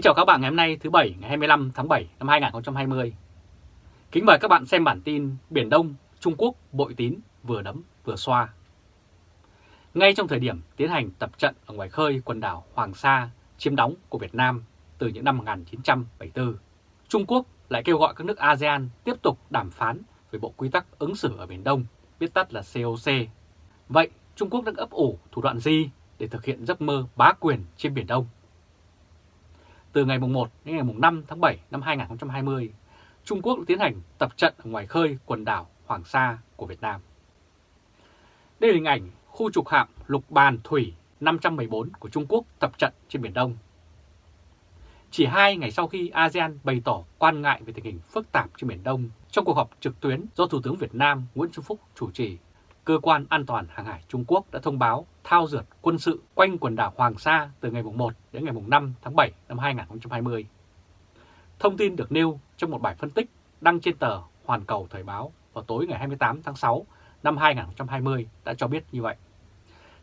Kính chào các bạn ngày hôm nay thứ Bảy ngày 25 tháng 7 năm 2020. Kính mời các bạn xem bản tin Biển Đông, Trung Quốc bội tín vừa đấm vừa xoa. Ngay trong thời điểm tiến hành tập trận ở ngoài khơi quần đảo Hoàng Sa chiếm đóng của Việt Nam từ những năm 1974, Trung Quốc lại kêu gọi các nước ASEAN tiếp tục đàm phán về Bộ Quy tắc ứng xử ở Biển Đông, viết tắt là COC. Vậy Trung Quốc đang ấp ủ thủ đoạn gì để thực hiện giấc mơ bá quyền trên Biển Đông? Từ ngày 1 đến ngày 5 tháng 7 năm 2020, Trung Quốc đã tiến hành tập trận ở ngoài khơi quần đảo Hoàng Sa của Việt Nam. Đây là hình ảnh khu trục hạm lục bàn thủy 514 của Trung Quốc tập trận trên Biển Đông. Chỉ hai ngày sau khi ASEAN bày tỏ quan ngại về tình hình phức tạp trên Biển Đông trong cuộc họp trực tuyến do Thủ tướng Việt Nam Nguyễn Xuân Phúc chủ trì, Cơ quan An toàn Hàng hải Trung Quốc đã thông báo thao dượt quân sự quanh quần đảo Hoàng Sa từ ngày 1 đến ngày 5 tháng 7 năm 2020. Thông tin được nêu trong một bài phân tích đăng trên tờ Hoàn Cầu Thời báo vào tối ngày 28 tháng 6 năm 2020 đã cho biết như vậy.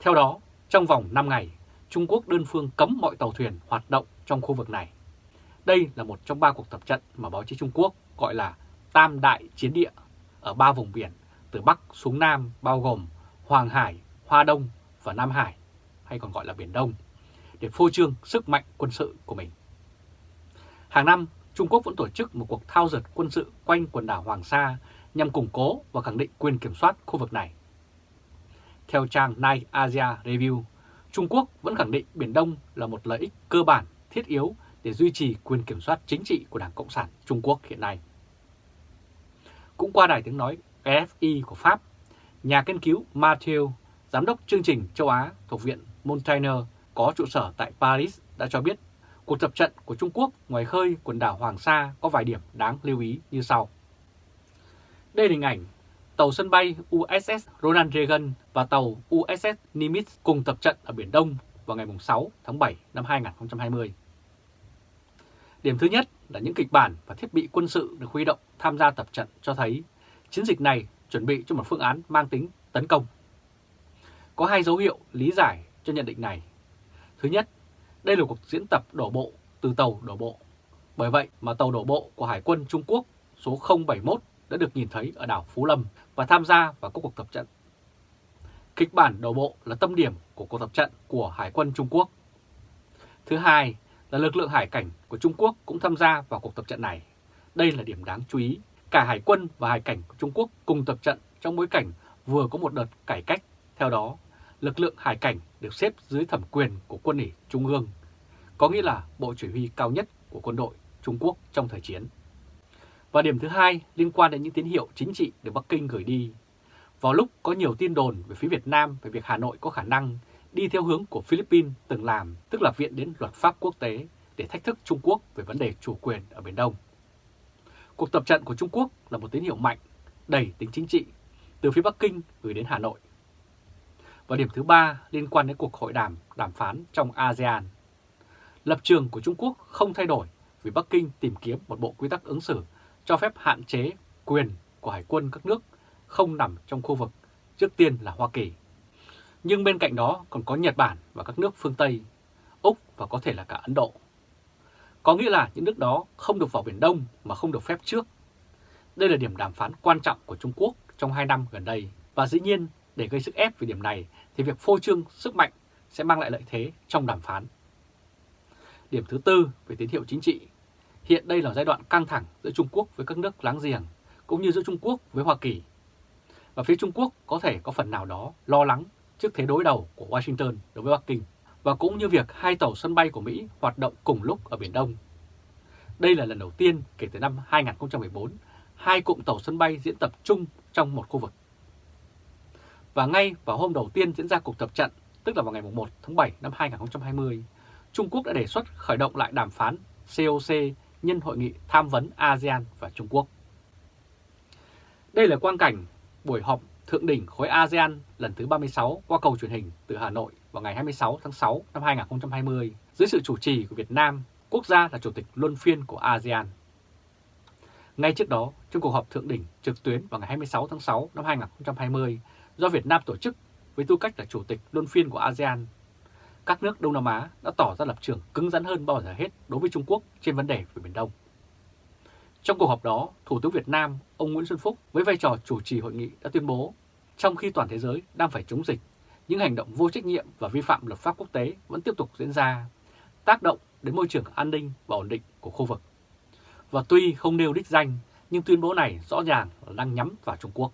Theo đó, trong vòng 5 ngày, Trung Quốc đơn phương cấm mọi tàu thuyền hoạt động trong khu vực này. Đây là một trong ba cuộc tập trận mà báo chí Trung Quốc gọi là Tam Đại Chiến Địa ở ba vùng biển từ Bắc xuống Nam bao gồm Hoàng Hải, Hoa Đông và Nam Hải, hay còn gọi là Biển Đông, để phô trương sức mạnh quân sự của mình. Hàng năm, Trung Quốc vẫn tổ chức một cuộc thao dượt quân sự quanh quần đảo Hoàng Sa nhằm củng cố và khẳng định quyền kiểm soát khu vực này. Theo trang Night Asia Review, Trung Quốc vẫn khẳng định Biển Đông là một lợi ích cơ bản thiết yếu để duy trì quyền kiểm soát chính trị của Đảng Cộng sản Trung Quốc hiện nay. Cũng qua đài tiếng nói FI của Pháp, nhà nghiên cứu Mathieu, giám đốc chương trình châu Á thuộc Viện Montaigne có trụ sở tại Paris đã cho biết, cuộc tập trận của Trung Quốc ngoài khơi quần đảo Hoàng Sa có vài điểm đáng lưu ý như sau. Đây là hình ảnh tàu sân bay USS Ronald Reagan và tàu USS Nimitz cùng tập trận ở Biển Đông vào ngày 6 tháng 7 năm 2020. Điểm thứ nhất là những kịch bản và thiết bị quân sự được huy động tham gia tập trận cho thấy chiến dịch này chuẩn bị cho một phương án mang tính tấn công. Có hai dấu hiệu lý giải cho nhận định này. Thứ nhất, đây là cuộc diễn tập đổ bộ từ tàu đổ bộ. Bởi vậy mà tàu đổ bộ của Hải quân Trung Quốc số 071 đã được nhìn thấy ở đảo Phú Lâm và tham gia vào các cuộc tập trận. Kịch bản đổ bộ là tâm điểm của cuộc tập trận của Hải quân Trung Quốc. Thứ hai là lực lượng hải cảnh của Trung Quốc cũng tham gia vào cuộc tập trận này. Đây là điểm đáng chú ý. Cả hải quân và hải cảnh của Trung Quốc cùng tập trận trong bối cảnh vừa có một đợt cải cách. Theo đó, lực lượng hải cảnh được xếp dưới thẩm quyền của quân ủy Trung ương, có nghĩa là bộ chỉ huy cao nhất của quân đội Trung Quốc trong thời chiến. Và điểm thứ hai liên quan đến những tín hiệu chính trị được Bắc Kinh gửi đi. Vào lúc có nhiều tin đồn về phía Việt Nam về việc Hà Nội có khả năng đi theo hướng của Philippines từng làm, tức là viện đến luật pháp quốc tế để thách thức Trung Quốc về vấn đề chủ quyền ở Biển Đông. Cuộc tập trận của Trung Quốc là một tín hiệu mạnh, đầy tính chính trị, từ phía Bắc Kinh gửi đến Hà Nội. Và điểm thứ ba liên quan đến cuộc hội đàm đàm phán trong ASEAN. Lập trường của Trung Quốc không thay đổi vì Bắc Kinh tìm kiếm một bộ quy tắc ứng xử cho phép hạn chế quyền của hải quân các nước không nằm trong khu vực, trước tiên là Hoa Kỳ. Nhưng bên cạnh đó còn có Nhật Bản và các nước phương Tây, Úc và có thể là cả Ấn Độ. Có nghĩa là những nước đó không được vào Biển Đông mà không được phép trước. Đây là điểm đàm phán quan trọng của Trung Quốc trong 2 năm gần đây. Và dĩ nhiên, để gây sức ép về điểm này thì việc phô trương sức mạnh sẽ mang lại lợi thế trong đàm phán. Điểm thứ tư về tín hiệu chính trị. Hiện đây là giai đoạn căng thẳng giữa Trung Quốc với các nước láng giềng, cũng như giữa Trung Quốc với Hoa Kỳ. Và phía Trung Quốc có thể có phần nào đó lo lắng trước thế đối đầu của Washington đối với Bắc Kinh và cũng như việc hai tàu sân bay của Mỹ hoạt động cùng lúc ở Biển Đông. Đây là lần đầu tiên kể từ năm 2014, hai cụm tàu sân bay diễn tập chung trong một khu vực. Và ngay vào hôm đầu tiên diễn ra cuộc tập trận, tức là vào ngày 1 tháng 7 năm 2020, Trung Quốc đã đề xuất khởi động lại đàm phán COC nhân hội nghị tham vấn ASEAN và Trung Quốc. Đây là quang cảnh buổi họp thượng đỉnh khối ASEAN lần thứ 36 qua cầu truyền hình từ Hà Nội vào ngày 26 tháng 6 năm 2020 dưới sự chủ trì của Việt Nam, quốc gia là chủ tịch luân phiên của ASEAN. Ngay trước đó, trong cuộc họp thượng đỉnh trực tuyến vào ngày 26 tháng 6 năm 2020 do Việt Nam tổ chức với tư cách là chủ tịch luân phiên của ASEAN, các nước Đông Nam Á đã tỏ ra lập trường cứng rắn hơn bao giờ hết đối với Trung Quốc trên vấn đề về Biển Đông. Trong cuộc họp đó, Thủ tướng Việt Nam, ông Nguyễn Xuân Phúc với vai trò chủ trì hội nghị đã tuyên bố, trong khi toàn thế giới đang phải chống dịch, những hành động vô trách nhiệm và vi phạm luật pháp quốc tế vẫn tiếp tục diễn ra, tác động đến môi trường an ninh và ổn định của khu vực. Và tuy không nêu đích danh, nhưng tuyên bố này rõ ràng là đang nhắm vào Trung Quốc.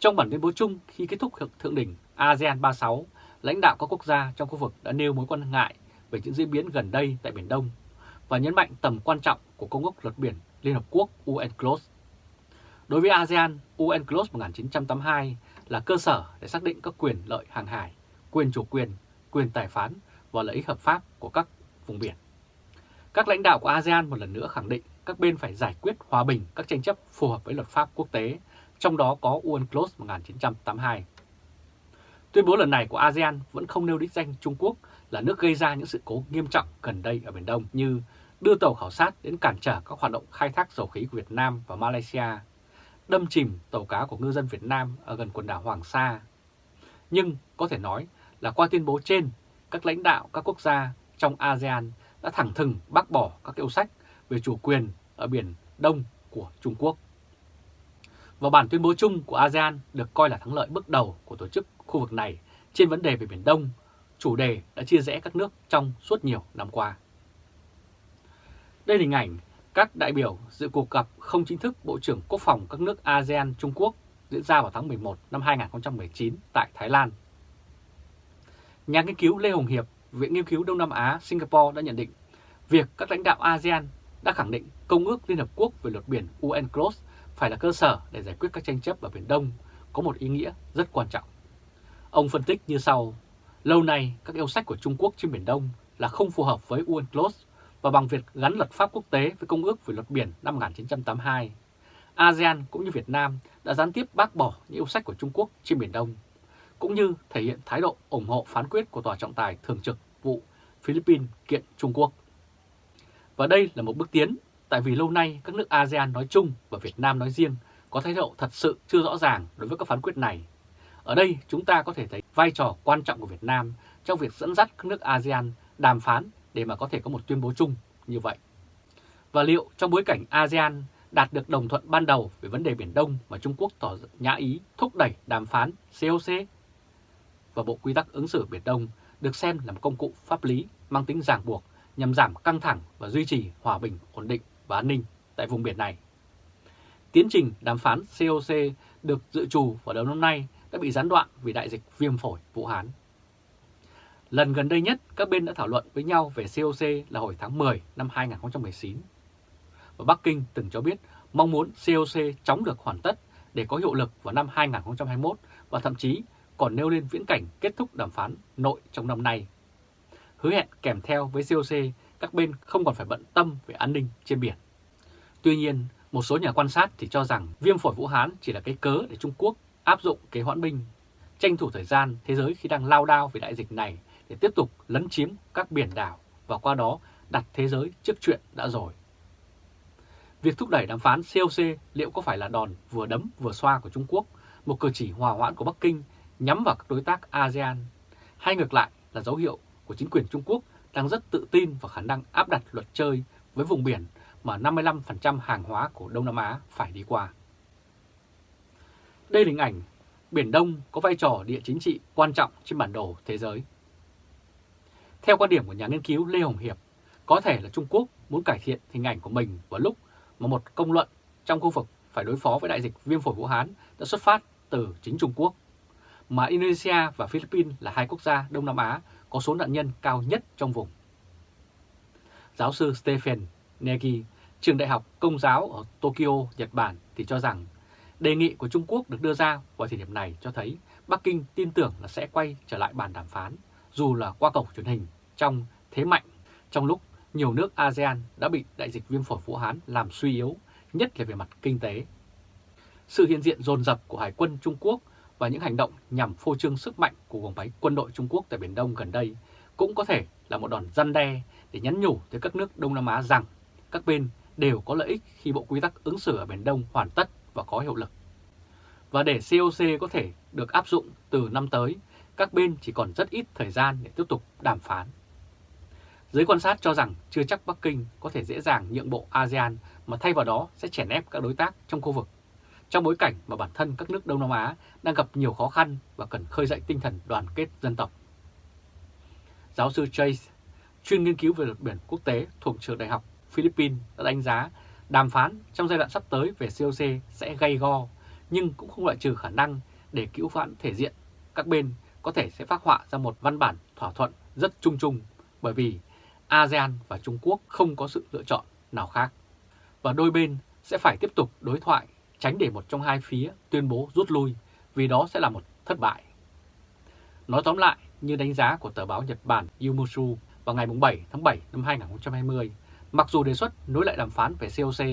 Trong bản tuyên bố chung khi kết thúc thượng đỉnh ASEAN 36, lãnh đạo các quốc gia trong khu vực đã nêu mối quan ngại về những diễn biến gần đây tại Biển Đông và nhấn mạnh tầm quan trọng của Công ước Luật Biển Liên Hợp Quốc UNCLOS. Đối với ASEAN, UNCLOS 1982 là cơ sở để xác định các quyền lợi hàng hải, quyền chủ quyền, quyền tài phán và lợi ích hợp pháp của các vùng biển. Các lãnh đạo của ASEAN một lần nữa khẳng định các bên phải giải quyết hòa bình các tranh chấp phù hợp với luật pháp quốc tế, trong đó có UNCLOS 1982. Tuyên bố lần này của ASEAN vẫn không nêu đích danh Trung Quốc là nước gây ra những sự cố nghiêm trọng gần đây ở Biển Đông như đưa tàu khảo sát đến cản trở các hoạt động khai thác dầu khí của Việt Nam và Malaysia, đâm chìm tàu cá của ngư dân Việt Nam ở gần quần đảo Hoàng Sa. Nhưng có thể nói là qua tuyên bố trên, các lãnh đạo các quốc gia trong ASEAN đã thẳng thừng bác bỏ các yêu sách về chủ quyền ở Biển Đông của Trung Quốc. Và bản tuyên bố chung của ASEAN được coi là thắng lợi bước đầu của tổ chức khu vực này trên vấn đề về Biển Đông, chủ đề đã chia rẽ các nước trong suốt nhiều năm qua. Đây là hình ảnh các đại biểu dự cuộc gặp không chính thức Bộ trưởng Quốc phòng các nước ASEAN Trung Quốc diễn ra vào tháng 11 năm 2019 tại Thái Lan. Nhà nghiên cứu Lê Hồng Hiệp, Viện Nghiên cứu Đông Nam Á Singapore đã nhận định việc các lãnh đạo ASEAN đã khẳng định Công ước Liên Hợp Quốc về luật biển UNCLOS phải là cơ sở để giải quyết các tranh chấp ở Biển Đông có một ý nghĩa rất quan trọng. Ông phân tích như sau, lâu nay các yêu sách của Trung Quốc trên Biển Đông là không phù hợp với UNCLOS và bằng việc gắn luật pháp quốc tế với Công ước về luật biển năm 1982, ASEAN cũng như Việt Nam đã gián tiếp bác bỏ những yêu sách của Trung Quốc trên Biển Đông, cũng như thể hiện thái độ ủng hộ phán quyết của Tòa trọng tài thường trực vụ Philippines kiện Trung Quốc. Và đây là một bước tiến, tại vì lâu nay các nước ASEAN nói chung và Việt Nam nói riêng có thái độ thật sự chưa rõ ràng đối với các phán quyết này. Ở đây chúng ta có thể thấy vai trò quan trọng của Việt Nam trong việc dẫn dắt các nước ASEAN đàm phán để mà có thể có một tuyên bố chung như vậy. Và liệu trong bối cảnh ASEAN đạt được đồng thuận ban đầu về vấn đề Biển Đông mà Trung Quốc tỏ nhã ý thúc đẩy đàm phán COC và Bộ Quy tắc ứng xử Biển Đông được xem là một công cụ pháp lý mang tính ràng buộc nhằm giảm căng thẳng và duy trì hòa bình, ổn định và an ninh tại vùng biển này. Tiến trình đàm phán COC được dự trù vào đầu năm nay đã bị gián đoạn vì đại dịch viêm phổi Vũ Hán. Lần gần đây nhất, các bên đã thảo luận với nhau về COC là hồi tháng 10 năm 2019. Và Bắc Kinh từng cho biết mong muốn COC chóng được hoàn tất để có hiệu lực vào năm 2021 và thậm chí còn nêu lên viễn cảnh kết thúc đàm phán nội trong năm nay. Hứa hẹn kèm theo với COC, các bên không còn phải bận tâm về an ninh trên biển. Tuy nhiên, một số nhà quan sát thì cho rằng viêm phổi Vũ Hán chỉ là cái cớ để Trung Quốc áp dụng kế hoãn binh, tranh thủ thời gian thế giới khi đang lao đao về đại dịch này để tiếp tục lấn chiếm các biển đảo và qua đó đặt thế giới trước chuyện đã rồi. Việc thúc đẩy đàm phán COC liệu có phải là đòn vừa đấm vừa xoa của Trung Quốc, một cử chỉ hòa hoãn của Bắc Kinh nhắm vào các đối tác ASEAN, hay ngược lại là dấu hiệu của chính quyền Trung Quốc đang rất tự tin vào khả năng áp đặt luật chơi với vùng biển mà 55% hàng hóa của Đông Nam Á phải đi qua. Đây là hình ảnh Biển Đông có vai trò địa chính trị quan trọng trên bản đồ thế giới. Theo quan điểm của nhà nghiên cứu Lê Hồng Hiệp, có thể là Trung Quốc muốn cải thiện hình ảnh của mình vào lúc mà một công luận trong khu vực phải đối phó với đại dịch viêm phổi Vũ Hán đã xuất phát từ chính Trung Quốc, mà Indonesia và Philippines là hai quốc gia Đông Nam Á có số nạn nhân cao nhất trong vùng. Giáo sư Stephen Negi, trường đại học công giáo ở Tokyo, Nhật Bản thì cho rằng đề nghị của Trung Quốc được đưa ra vào thời điểm này cho thấy Bắc Kinh tin tưởng là sẽ quay trở lại bàn đàm phán dù là qua cổng truyền hình trong thế mạnh trong lúc nhiều nước ASEAN đã bị đại dịch viêm phổi Vũ Hán làm suy yếu, nhất là về mặt kinh tế. Sự hiện diện dồn dập của Hải quân Trung Quốc và những hành động nhằm phô trương sức mạnh của vòng váy quân đội Trung Quốc tại Biển Đông gần đây cũng có thể là một đòn răn đe để nhắn nhủ tới các nước Đông Nam Á rằng các bên đều có lợi ích khi bộ quy tắc ứng xử ở Biển Đông hoàn tất và có hiệu lực. Và để COC có thể được áp dụng từ năm tới, các bên chỉ còn rất ít thời gian để tiếp tục đàm phán. Giới quan sát cho rằng chưa chắc Bắc Kinh có thể dễ dàng nhượng bộ ASEAN mà thay vào đó sẽ chèn ép các đối tác trong khu vực, trong bối cảnh mà bản thân các nước Đông Nam Á đang gặp nhiều khó khăn và cần khơi dậy tinh thần đoàn kết dân tộc. Giáo sư Chase, chuyên nghiên cứu về luật biển quốc tế thuộc trường đại học Philippines đã đánh giá đàm phán trong giai đoạn sắp tới về COC sẽ gây go, nhưng cũng không loại trừ khả năng để cứu vãn thể diện các bên có thể sẽ phát họa ra một văn bản thỏa thuận rất chung chung bởi vì ASEAN và Trung Quốc không có sự lựa chọn nào khác. Và đôi bên sẽ phải tiếp tục đối thoại tránh để một trong hai phía tuyên bố rút lui vì đó sẽ là một thất bại. Nói tóm lại, như đánh giá của tờ báo Nhật Bản Yumushu vào ngày 7 tháng 7 năm 2020, mặc dù đề xuất nối lại đàm phán về COC,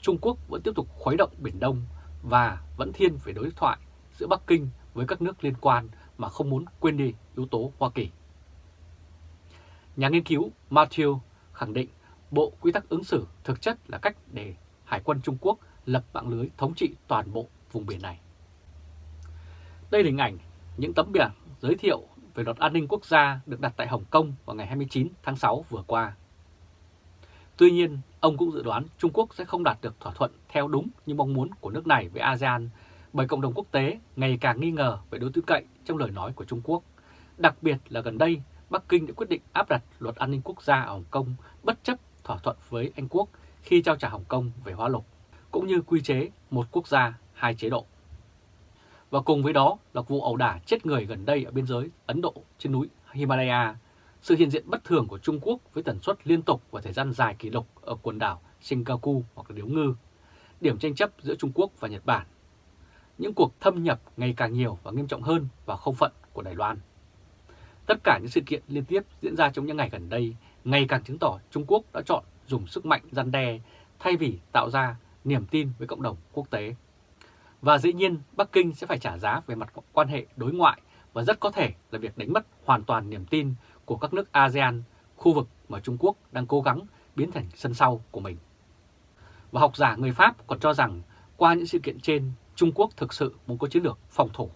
Trung Quốc vẫn tiếp tục khuấy động Biển Đông và vẫn thiên về đối thoại giữa Bắc Kinh với các nước liên quan mà không muốn quên đi yếu tố Hoa Kỳ. Nhà nghiên cứu Matthew khẳng định Bộ Quy tắc ứng xử thực chất là cách để Hải quân Trung Quốc lập mạng lưới thống trị toàn bộ vùng biển này. Đây là hình ảnh những tấm biển giới thiệu về luật an ninh quốc gia được đặt tại Hồng Kông vào ngày 29 tháng 6 vừa qua. Tuy nhiên, ông cũng dự đoán Trung Quốc sẽ không đạt được thỏa thuận theo đúng như mong muốn của nước này với ASEAN bởi cộng đồng quốc tế ngày càng nghi ngờ về đối tư cậy trong lời nói của Trung Quốc. Đặc biệt là gần đây, Bắc Kinh đã quyết định áp đặt luật an ninh quốc gia ở Hồng Kông bất chấp thỏa thuận với Anh Quốc khi trao trả Hồng Kông về hóa lục, cũng như quy chế một quốc gia, hai chế độ. Và cùng với đó là vụ ẩu đả chết người gần đây ở biên giới Ấn Độ trên núi Himalaya, sự hiện diện bất thường của Trung Quốc với tần suất liên tục và thời gian dài kỷ lục ở quần đảo Senkaku hoặc là Điếu Ngư, điểm tranh chấp giữa Trung Quốc và Nhật Bản những cuộc thâm nhập ngày càng nhiều và nghiêm trọng hơn vào không phận của Đài Loan. Tất cả những sự kiện liên tiếp diễn ra trong những ngày gần đây ngày càng chứng tỏ Trung Quốc đã chọn dùng sức mạnh gian đe thay vì tạo ra niềm tin với cộng đồng quốc tế. Và dĩ nhiên Bắc Kinh sẽ phải trả giá về mặt quan hệ đối ngoại và rất có thể là việc đánh mất hoàn toàn niềm tin của các nước ASEAN, khu vực mà Trung Quốc đang cố gắng biến thành sân sau của mình. Và học giả người Pháp còn cho rằng qua những sự kiện trên, Trung Quốc thực sự muốn có chiến lược phòng thủ.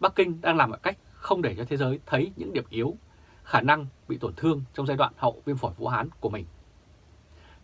Bắc Kinh đang làm mọi cách không để cho thế giới thấy những điểm yếu, khả năng bị tổn thương trong giai đoạn hậu viêm phổi Vũ Hán của mình.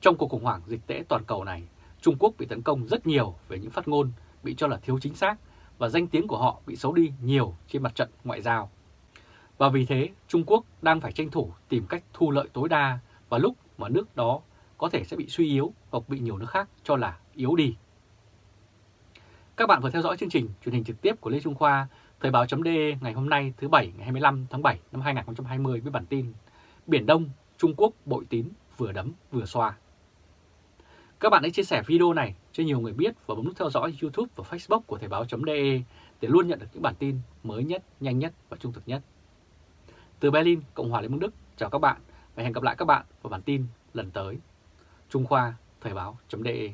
Trong cuộc khủng hoảng dịch tễ toàn cầu này, Trung Quốc bị tấn công rất nhiều về những phát ngôn bị cho là thiếu chính xác và danh tiếng của họ bị xấu đi nhiều trên mặt trận ngoại giao. Và vì thế, Trung Quốc đang phải tranh thủ tìm cách thu lợi tối đa và lúc mà nước đó có thể sẽ bị suy yếu hoặc bị nhiều nước khác cho là yếu đi. Các bạn vừa theo dõi chương trình truyền hình trực tiếp của Lê Trung Khoa, Thời báo.de ngày hôm nay thứ Bảy ngày 25 tháng 7 năm 2020 với bản tin Biển Đông, Trung Quốc bội tín vừa đấm vừa xoa. Các bạn hãy chia sẻ video này cho nhiều người biết và bấm nút theo dõi YouTube và Facebook của Thời báo.de để luôn nhận được những bản tin mới nhất, nhanh nhất và trung thực nhất. Từ Berlin, Cộng hòa Liên bang Đức, chào các bạn và hẹn gặp lại các bạn vào bản tin lần tới. Trung Khoa, Thời báo.de